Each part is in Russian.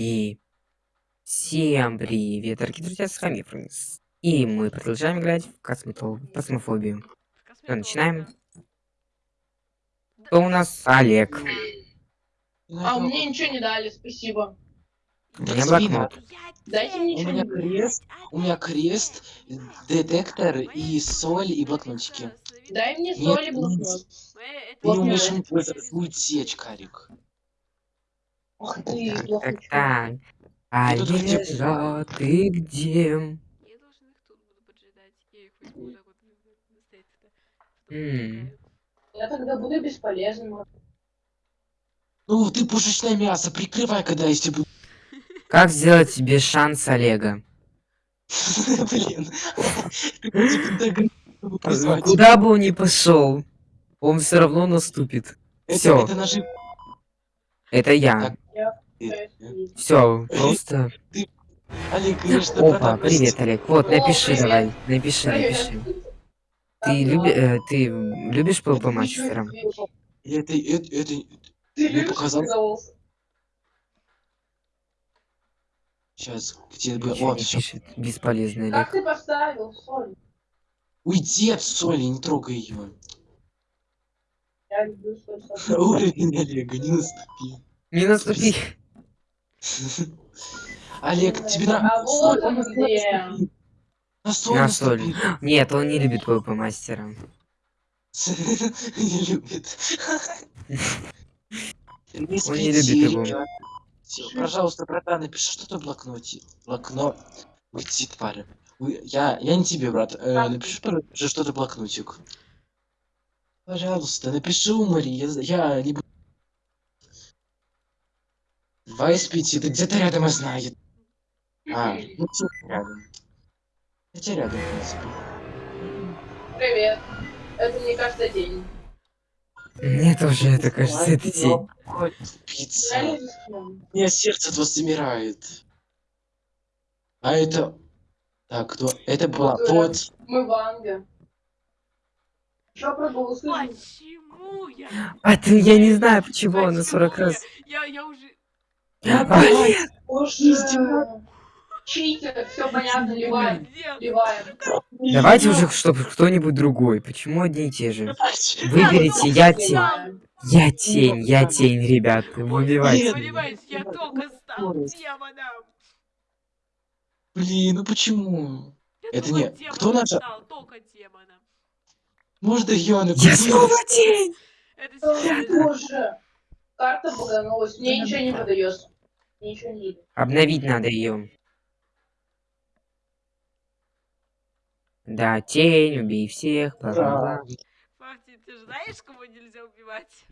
И всем привет, дорогие друзья, с вами Фрэнкс. И мы продолжаем играть в косметол... космофобию. Все, начинаем. Кто у нас? Олег. А мне ничего не дали, спасибо. У меня блокнот. Дайте мне У ничего меня крест, у меня крест, детектор и соль и блокнотики. Дай мне Нет, соль и блокнот. Ты не умеешь Блокнот. им пользоваться, будет сечь, Карик. Ах ты, Так, так, блокнот. так. Я тут где- Олежа, ты где? Я должен их тут буду поджидать. Я их возьму вот так вот потолкаю. Я тогда буду бесполезным. Ну, ты пушечное мясо, прикрывай, когда я тебе... Как сделать себе шанс Олега? Блин. Куда бы он ни пошел, он все равно наступит. Это- Всё. Это нажим. Это я. Все, просто. Олег, конечно, Опа, привет, Олег. Вот, О, напиши давай. Напиши, напиши. Ты, люби... э, ты любишь PvP мастером? Это, это, это... Ты Мне голос? Сейчас, где бы... Всё. пишет. Бесполезный Как Олег. ты поставил соль? Уйди от соли, не трогай ее. Я люблю соль. соль. Уровень Олега, не наступи. Не наступи. Олег, тебе А на... На наступи. Нет, он не любит PvP мастера. Не любит. Он не любит его. Пожалуйста, братан, напиши что-то в блокноте. Блокнот. Уйди, тварь. Я, я не тебе, брат. Э, напиши пожалуйста, что-то блокнотик. Пожалуйста, напиши умори. Я, я не буду. Два из пяти. Ты где-то рядом, я знаю. А, ну всё рядом. Хотя рядом, в принципе. Привет. Это мне кажется день. Мне тоже это кажется, это день. Ой, Пицца. Не. У меня сердце от вас замирает. А это... Так, кто? Это была Вот. Мы в проголосуем? Почему я? А ты, я не знаю, почему на 40 Почему раз. Я, я, я уже... Олег, Боже. Читер, все понятно, ливаем. Ливаем. Давайте уже, чтобы кто-нибудь другой. Почему одни и те же? Выберите, я тень. Я тень, я тень, ребят. Понимаешь, я только стал демоном. Блин, ну почему? Это не- кто наша- стал, только демоном. Может, Йона Я снова тень. Это. Боже. Карта баганулась. Мне ничего не подается. Мне ничего не идет. Обновить надо ее. Да, тень, убей всех, бла-бла-бла. Факти, ты же знаешь, кого нельзя убивать?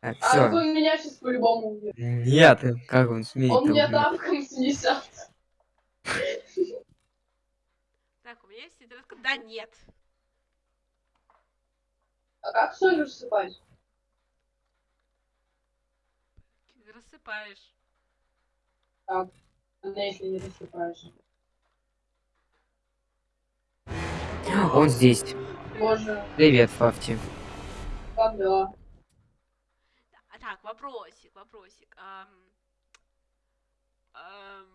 Так, А он меня сейчас по-любому убьет. Нет, как он смеет Он меня тапком снесет. Так, у меня есть тетрадка. Да нет. А как соль рассыпать? Рассыпаешь. Она если не рассыпаешь. Он здесь. Боже, Привет, Фафти. как дела? А, так, вопросик, вопросик. Ам, ам,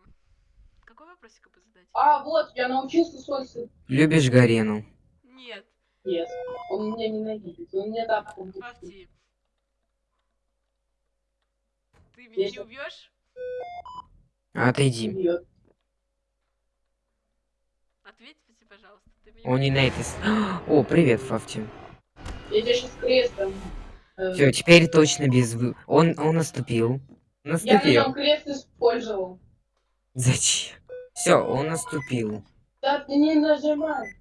какой вопросик бы задать? А, вот, я научился сыпать. Любишь Гарену? Нет, Нет, он меня ненавидит. Он меня тапком будет. Ты меня не убьешь? Отойди. Ответьте, пожалуйста. Ты меня Он не на этой... О, привет, Фафти. Я тебе сейчас крестом. э, Все, теперь точно без... Он, он наступил. Я на Наступил. нем крест использовал. Зачем? Все, он наступил. Да ты не нажимай.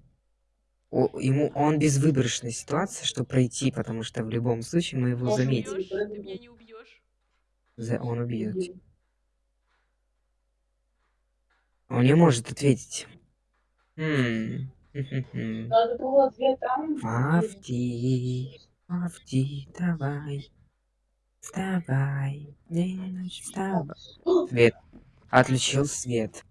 О, ему он без выборочной ситуации, чтобы пройти, потому что в любом случае мы его Может, заметим. Ты меня не убьешь? За- Он убьет. Он не может ответить. Хм. Надо было ответ там. Фафти, Фафти, давай. Вставай. День вставай. Свет. Отключил свет.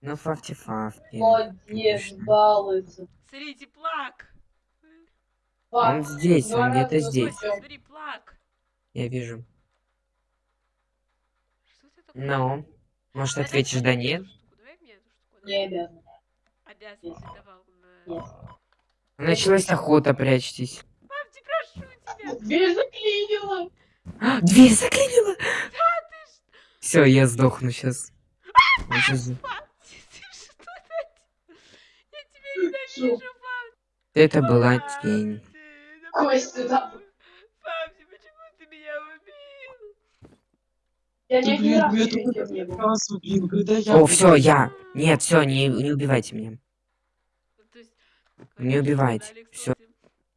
Ну, Фафти, Фафти. Молодец, балуется. Смотрите, плак. Он здесь, он где-то здесь. Я вижу. Ну, может, Давай ответишь да нет? Не обязан. Обязан, Нет. ты давал на... Нет. Началась охота, прячьтесь. Папти, прошу тебя. Дверь заклинила. А, Дверь заклинила! Все, я сдохну сейчас. Папти, ты что это? Я тебя ненавижу, Папти. Это была тень. Костя, да. Папти, почему ты меня убил? Я не. Раз убил, когда я... О, все, я. Нет, все, не, не убивайте меня. Ну, есть, Не убивайте, кстати.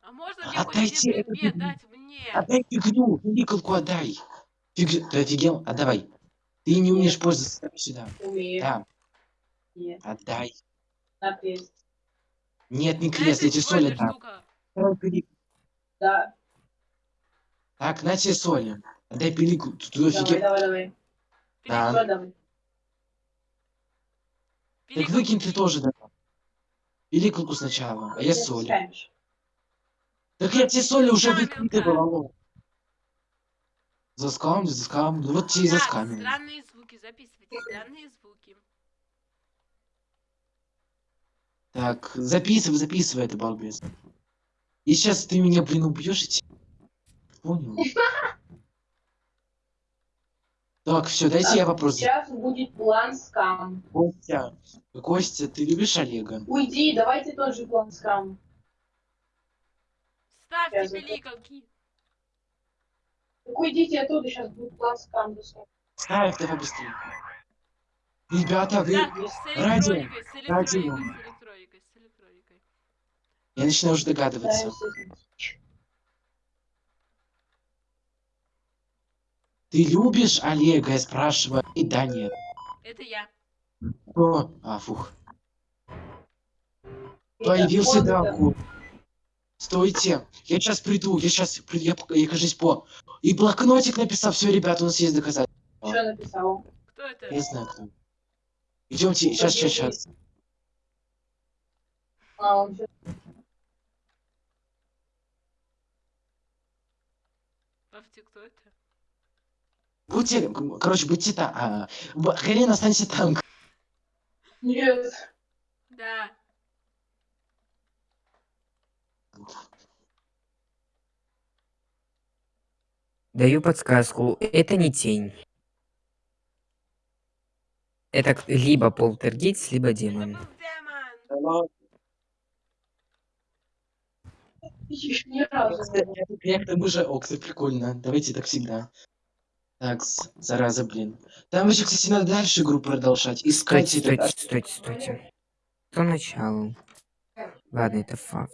А можно мне Отдайте это предмет. дать мне? Отдай фигню, николку отдай. Фиг... Ты офигел? Отдавай. Ты не умеешь пользоваться, сюда. Умею. Да, Нет, отдай. на крест. Нет, не крест, это я тебе соль сегодня отдам. штука. Давай пилик. Да, Так, на тебе соли. Отдай пилику. Давай, давай, давай. Да. Соль давай. Так выкинь ты тоже давай. Пиликалку сначала, а я скамишь. Так я тебе соли уже выкидывал. Заскам, заскам. Ну вот тебе и Так, заскамил. странные звуки, записывайте, странные звуки. Так, записывай, записывай это, балбес. И сейчас ты меня, блин, убьешь и Понял? Так, все, дайте я вопрос. Сейчас будет план скам. Костя, Костя, ты любишь Олега? Уйди, давайте тот же план скам. Ставьте пиликалки. Так уйдите оттуда, сейчас будет план скам. Ставь давай быстрее. Ребята, вы... Так, электроникой, с электроникой. Я начинаю уже Да, догадываться. естественно. Ты любишь Олега? Я спрашиваю. И да, нет. Это я. О, а, фух. И Появился Даку. Стойте. Я сейчас приду. Я сейчас приду. Я, я кажись по. И блокнотик написал. Все, ребята, у нас есть доказательства. это. Что написал? Кто это? Я знаю, кто. Идемте. Сейчас, сейчас, сейчас. А, он всё- Папти, кто это? Будьте, короче, будьте там. А, Карин, останься там. Нет. Да. Даю подсказку. Это не тень. Это либо полтергейст, либо Это демон. демон. Ищешь ни разу. Я к тому же, о, кстати, прикольно. Давайте так всегда. Так, зараза, блин. Там еще, кстати, надо дальше игру продолжать. Искать Стойте, это- стойте, стойте, стойте. Что начало? Ладно, это факт.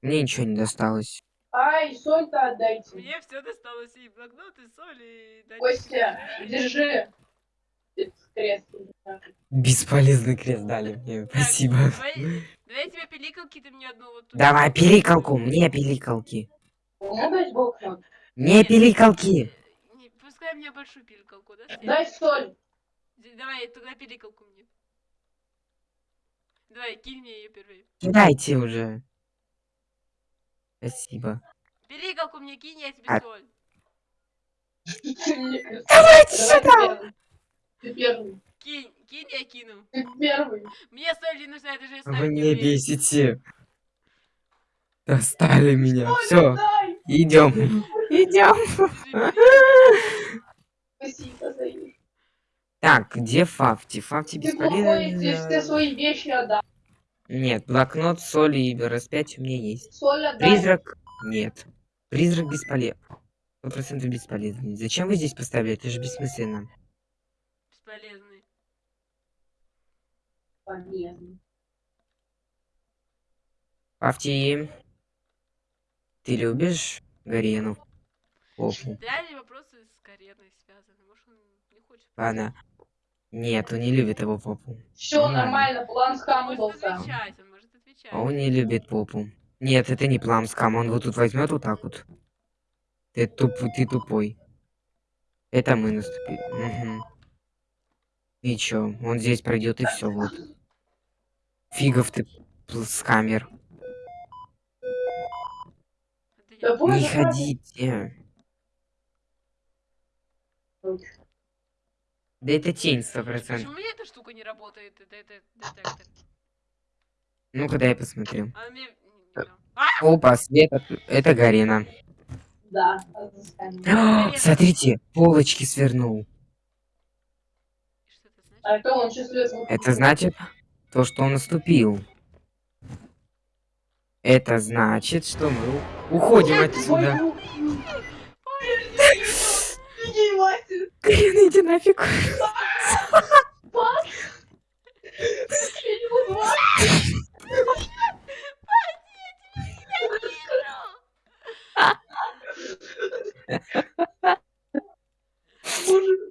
Мне ничего не досталось. Ай, соль-то отдайте. Мне все досталось и блокнот, и соль, и... Костя, держи. Крест. Бесполезный крест дали мне. Так, Спасибо. Давай, давай я тебе пиликалки, ты мне одну вот тут. Давай, пиликалку. Мне пиликалки. Мне пиликалки. Пускай мне большую пиликалку, да? Дай соль. Давай, тогда пиликалку мне. Давай, кинь мне ее первой. Кидайте уже. Спасибо. Пиликалку мне кинь, я тебе А- соль. Давайте Давай ты первый. Ты первый. Кинь, кинь, я кину. Ты первый. Мне соль не нужна, это же я Вы не бесите. Достали меня. Все, дай. идем. Идем. Спасибо, Заир. Так, где Фафти? Фафти Ты плохой, ты все бесполезен. свои вещи отдай. Нет, блокнот, соль и распятие у меня есть. Соль отдай. Призрак? Нет. Призрак бесполезен. Сто процентов бесполезный. Зачем вы здесь поставили? Это же бессмысленно. Бесполезный. Полезно. Фафти, ты любишь Гарену? Попу. Реальные вопросы с Кареной связаны. Может, он не хочет... Ладно. Нет, он не любит его попу. Все Нормально. нормально, план Он скам может он может отвечать. Он не любит попу. Нет, это не пламскам. Он вот тут возьмет вот так вот. Ты, туп, ты тупой. Это мы наступили. Мгм. И чё? Он здесь пройдет и все вот. Фигов ты пл- скамер. Да Не ходите. Да это тень, сто процентов. Почему у меня эта штука не работает? Это, это детектор. Ну-ка, дай посмотрю. А мне... не- не- Опа, свет. от- Это Гарина. Да. О, Смотрите, полочки свернул. И Что это значит? А это он чувствует. Это значит то, что он наступил. Это значит, что мы уходим отсюда. Ебать. Карин, иди нафиг. Бак. Ты стрелял два. Боже.